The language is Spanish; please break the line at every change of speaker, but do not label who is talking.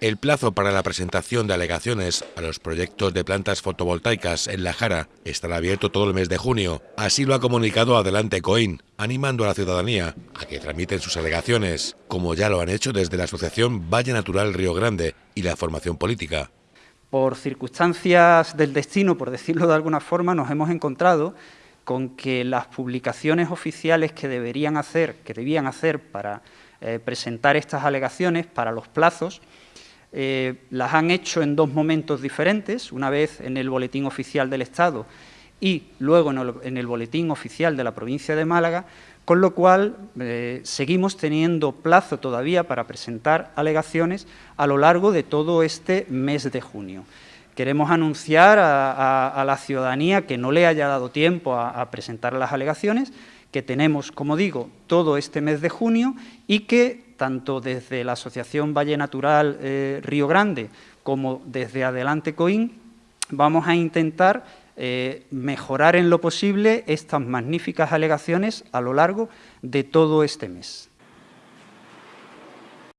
El plazo para la presentación de alegaciones a los proyectos de plantas fotovoltaicas en La Jara estará abierto todo el mes de junio. Así lo ha comunicado Adelante Coin, animando a la ciudadanía a que tramiten sus alegaciones, como ya lo han hecho desde la Asociación Valle Natural Río Grande y la formación política.
Por circunstancias del destino, por decirlo de alguna forma, nos hemos encontrado con que las publicaciones oficiales que deberían hacer, que debían hacer para eh, presentar estas alegaciones, para los plazos, eh, las han hecho en dos momentos diferentes, una vez en el Boletín Oficial del Estado y luego en el, Boletín Oficial de la provincia de Málaga, con lo cual eh, seguimos teniendo plazo todavía para presentar alegaciones a lo largo de todo este mes de junio. Queremos anunciar a, la ciudadanía que no le haya dado tiempo a presentar las alegaciones, que tenemos, como digo, todo este mes de junio y que tanto desde la Asociación Valle Natural eh, Río Grande como desde Adelante Coín, vamos a intentar eh, mejorar en lo posible estas magníficas alegaciones a lo largo de todo este mes.